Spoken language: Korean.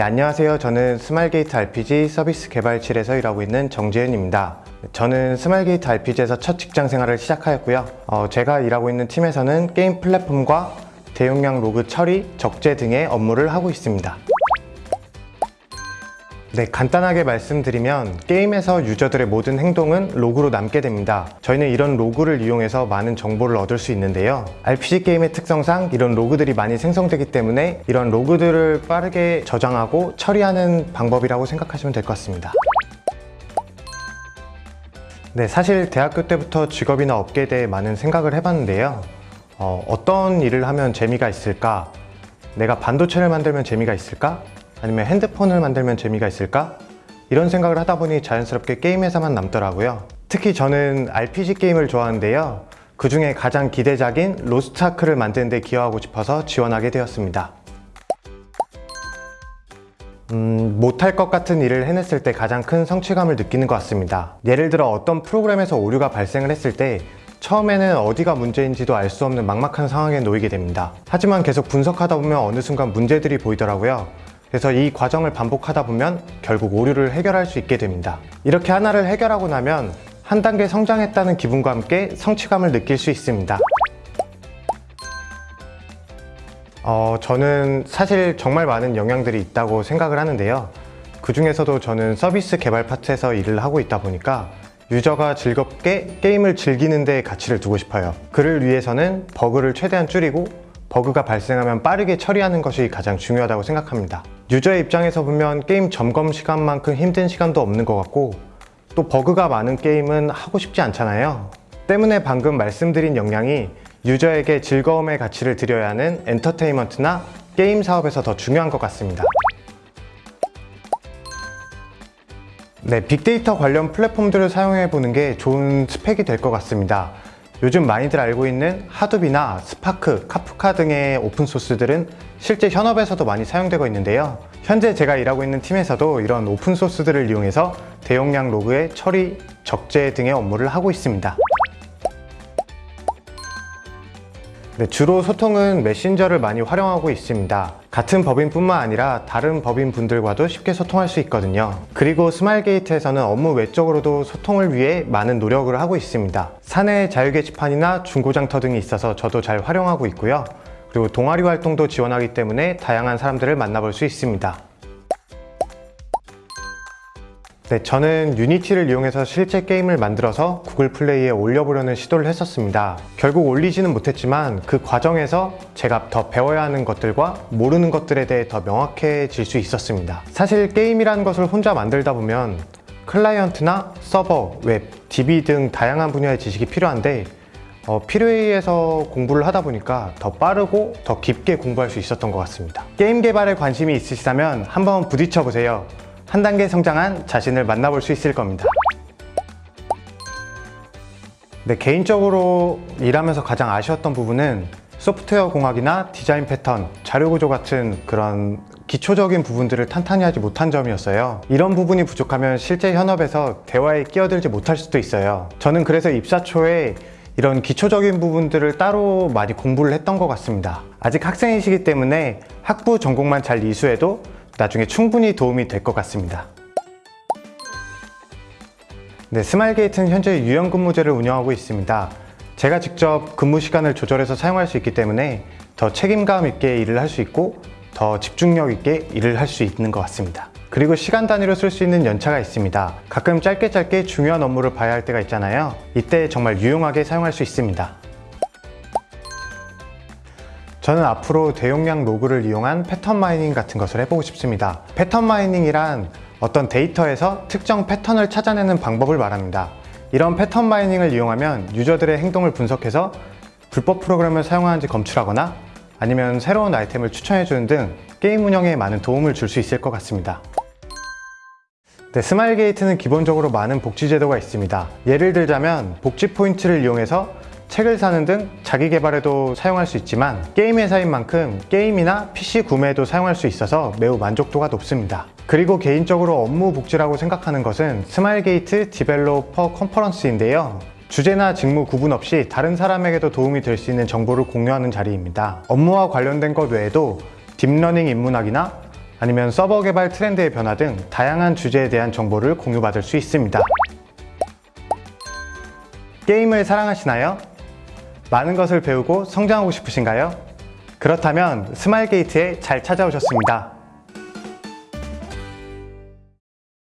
네, 안녕하세요. 저는 스마일게이트 RPG 서비스 개발실에서 일하고 있는 정재윤입니다. 저는 스마일게이트 RPG에서 첫 직장 생활을 시작하였고요. 어, 제가 일하고 있는 팀에서는 게임 플랫폼과 대용량 로그 처리, 적재 등의 업무를 하고 있습니다. 네, 간단하게 말씀드리면 게임에서 유저들의 모든 행동은 로그로 남게 됩니다. 저희는 이런 로그를 이용해서 많은 정보를 얻을 수 있는데요. RPG 게임의 특성상 이런 로그들이 많이 생성되기 때문에 이런 로그들을 빠르게 저장하고 처리하는 방법이라고 생각하시면 될 것 같습니다. 네, 사실 대학교 때부터 직업이나 업계에 대해 많은 생각을 해봤는데요. 어, 어떤 일을 하면 재미가 있을까? 내가 반도체를 만들면 재미가 있을까? 아니면 핸드폰을 만들면 재미가 있을까? 이런 생각을 하다 보니 자연스럽게 게임 회사만 남더라고요. 특히 저는 RPG 게임을 좋아하는데요. 그 중에 가장 기대작인 로스트아크를 만드는 데 기여하고 싶어서 지원하게 되었습니다. 음, 못할 것 같은 일을 해냈을 때 가장 큰 성취감을 느끼는 것 같습니다. 예를 들어 어떤 프로그램에서 오류가 발생을 했을 때 처음에는 어디가 문제인지도 알 수 없는 막막한 상황에 놓이게 됩니다. 하지만 계속 분석하다 보면 어느 순간 문제들이 보이더라고요. 그래서 이 과정을 반복하다 보면 결국 오류를 해결할 수 있게 됩니다. 이렇게 하나를 해결하고 나면 한 단계 성장했다는 기분과 함께 성취감을 느낄 수 있습니다. 어, 저는 사실 정말 많은 영향들이 있다고 생각을 하는데요. 그 중에서도 저는 서비스 개발 파트에서 일을 하고 있다 보니까 유저가 즐겁게 게임을 즐기는 데 가치를 두고 싶어요. 그를 위해서는 버그를 최대한 줄이고 버그가 발생하면 빠르게 처리하는 것이 가장 중요하다고 생각합니다. 유저의 입장에서 보면 게임 점검 시간만큼 힘든 시간도 없는 것 같고 또 버그가 많은 게임은 하고 싶지 않잖아요. 때문에 방금 말씀드린 역량이 유저에게 즐거움의 가치를 드려야 하는 엔터테인먼트나 게임 사업에서 더 중요한 것 같습니다. 네, 빅데이터 관련 플랫폼들을 사용해 보는 게 좋은 스펙이 될 것 같습니다. 요즘 많이들 알고 있는 Hadoop이나 Spark, Kafka 등의 open source들은 실제 현업에서도 많이 사용되고 있는데요. 현재 제가 일하고 있는 팀에서도 이런 open source들을 이용해서 대용량 로그의 처리, 적재 등의 업무를 하고 있습니다. 네, 주로 소통은 메신저를 많이 활용하고 있습니다. 같은 법인뿐만 아니라 다른 법인 분들과도 쉽게 소통할 수 있거든요. 그리고 스마일게이트에서는 업무 외적으로도 소통을 위해 많은 노력을 하고 있습니다. 사내 자유 게시판이나 중고장터 등이 있어서 저도 잘 활용하고 있고요. 그리고 동아리 활동도 지원하기 때문에 다양한 사람들을 만나볼 수 있습니다. 네, 저는 Unity를 이용해서 실제 게임을 만들어서 Google Play에 올려보려는 시도를 했었습니다. 결국 올리지는 못했지만 그 과정에서 제가 더 배워야 하는 것들과 모르는 것들에 대해 더 명확해질 수 있었습니다. 사실 게임이라는 것을 혼자 만들다 보면 클라이언트나 서버, 웹, DB 등 다양한 분야의 지식이 필요한데 어, 필요에 의해서 공부를 하다 보니까 더 빠르고 더 깊게 공부할 수 있었던 것 같습니다. 게임 개발에 관심이 있으시다면 한번 부딪혀 보세요. 한 단계 성장한 자신을 만나볼 수 있을 겁니다. 네, 개인적으로 일하면서 가장 아쉬웠던 부분은 소프트웨어 공학이나 디자인 패턴, 자료 구조 같은 그런 기초적인 부분들을 탄탄히 하지 못한 점이었어요. 이런 부분이 부족하면 실제 현업에서 대화에 끼어들지 못할 수도 있어요. 저는 그래서 입사 초에 이런 기초적인 부분들을 따로 많이 공부를 했던 것 같습니다. 아직 학생이시기 때문에 학부 전공만 잘 이수해도 나중에 충분히 도움이 될 것 같습니다. 네, 스마일게이트는 현재 유연 근무제를 운영하고 있습니다. 제가 직접 근무 시간을 조절해서 사용할 수 있기 때문에 더 책임감 있게 일을 할 수 있고 더 집중력 있게 일을 할 수 있는 것 같습니다. 그리고 시간 단위로 쓸 수 있는 연차가 있습니다. 가끔 짧게 짧게 중요한 업무를 봐야 할 때가 있잖아요. 이때 정말 유용하게 사용할 수 있습니다. 저는 앞으로 대용량 로그를 이용한 pattern mining 같은 것을 해보고 싶습니다. pattern mining이란 어떤 데이터에서 특정 패턴을 찾아내는 방법을 말합니다. 이런 pattern mining을 이용하면 유저들의 행동을 분석해서 불법 프로그램을 사용하는지 검출하거나 아니면 새로운 아이템을 추천해주는 등 게임 운영에 많은 도움을 줄 수 있을 것 같습니다. 네, 스마일 게이트는 기본적으로 많은 복지 제도가 있습니다. 예를 들자면 복지 포인트를 이용해서 책을 사는 등 자기 개발에도 사용할 수 있지만 게임 회사인 만큼 게임이나 PC 구매에도 사용할 수 있어서 매우 만족도가 높습니다. 그리고 개인적으로 업무 복지라고 생각하는 것은 스마일게이트 Developer Conference인데요. 주제나 직무 구분 없이 다른 사람에게도 도움이 될 수 있는 정보를 공유하는 자리입니다. 업무와 관련된 것 외에도 deep learning 인문학이나 아니면 서버 개발 트렌드의 변화 등 다양한 주제에 대한 정보를 공유받을 수 있습니다. 게임을 사랑하시나요? 많은 것을 배우고 성장하고 싶으신가요? 그렇다면 스마일게이트에 잘 찾아오셨습니다.